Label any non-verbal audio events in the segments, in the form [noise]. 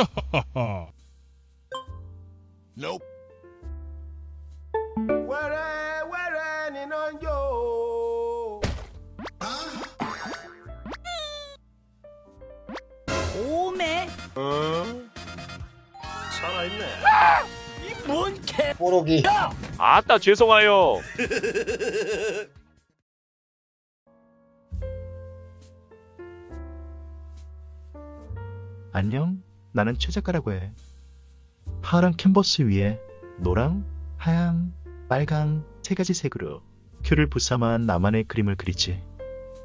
[laughs] Nope. wẹ́rẹ́ wẹ́rẹ́ níná ń jó. 오메 살아있네. 뭔개 뽀록이 아따 죄송하여 안녕, 나는 최 작가라고 해. 파란 캔버스 위에 노랑, 하양, 빨강 세 가지 색으로 큐를 부사만 나만의 그림을 그리지.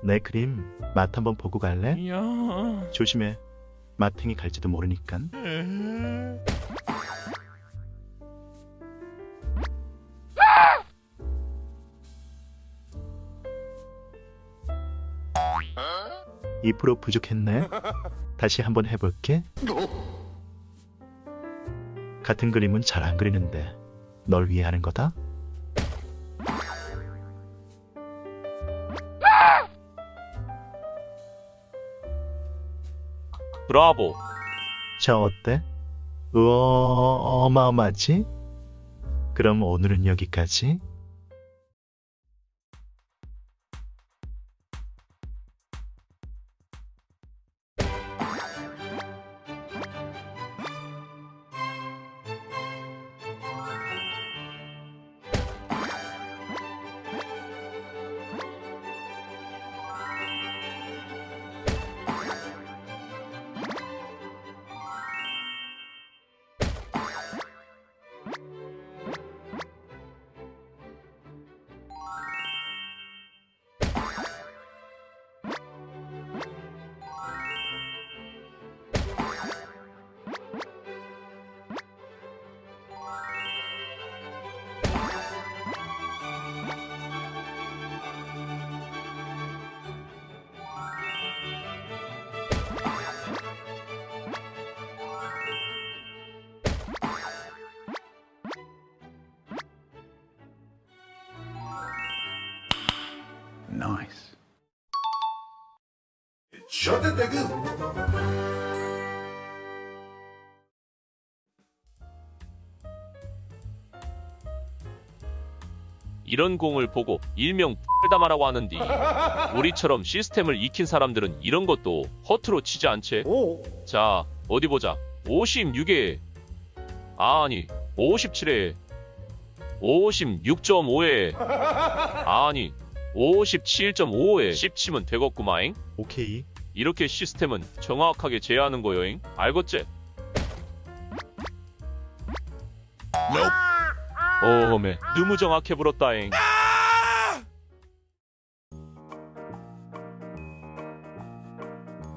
내 그림 맛 한번 보고 갈래? 야 조심해. 마탱이 갈지도 모르니깐. (2% 부족했네) [laughs] 다시 한번 해볼게. 같은 그림은 잘 안 그리는데 널 위해 하는 거다? 브라보. 자 어때? 우와 어마어마하지? 그럼 오늘은 여기까지 Nice. 이런 공을 보고 일명 X다마라고 하는디. [laughs] 우리처럼 시스템을 익힌 사람들은 이런 것도 허투루 치지 않지? 오. 자 어디 보자. 56에. 아니 57에. 56.5에. [laughs] 아니 57.5에 10치면 되겠구마잉 오케이 이렇게 시스템은 정확하게 제어하는 거여잉 알겠지? Nope. 오메 너무 정확해 불었다잉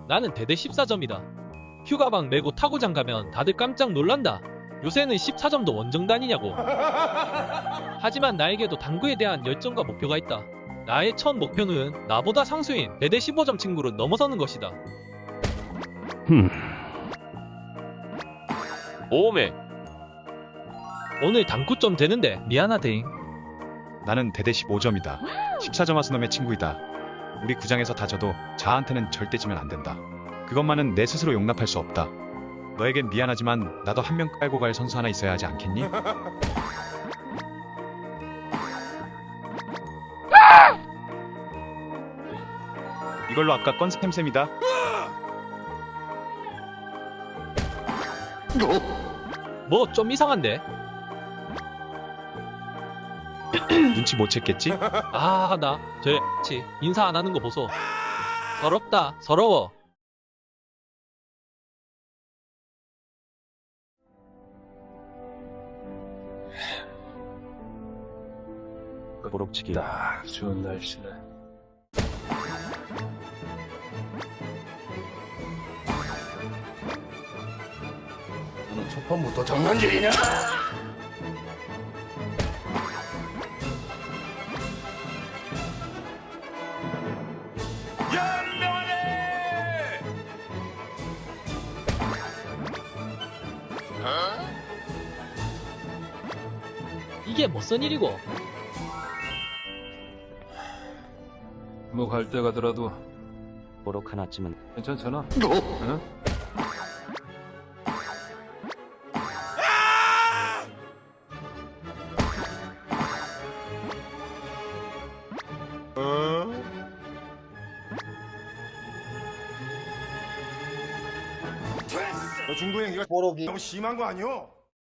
나는 대대 14점이다. 휴가방 메고 타고장 가면 다들 깜짝 놀란다. 요새는 14점도 원정 단이냐고. 하지만 나에게도 당구에 대한 열정과 목표가 있다. 나의 첫 목표는 나보다 상수인 대대 15점 친구를 넘어서는 것이다. 오메 오늘 당구점 되는데 미안하대잉. 나는 대대 15점이다. 14점 하수 놈의 친구이다. 우리 구장에서 다져도 자한테는 절대 지면 안 된다. 그것만은 내 스스로 용납할 수 없다. 너에겐 미안하지만 나도 한 명 깔고 갈 선수 하나 있어야 하지 않겠니? [laughs] 이걸로 아까 건 샘샘이다. 뭐 좀 이상한데? [clears throat] 눈치 못 챘겠지? 아, 나, 저, 치, 인사 안 하는 거 보소. 서럽다, 서러워. 보록치기 딱 좋은 날씨네. 너는 초판부터 장난질이냐? 연명하네. 이게 무슨 일이고? 뭐 갈 때 가더라도 보록 하나쯤은 괜찮잖아. 어? 응? 중도행위가 너무 심한 거 아니오?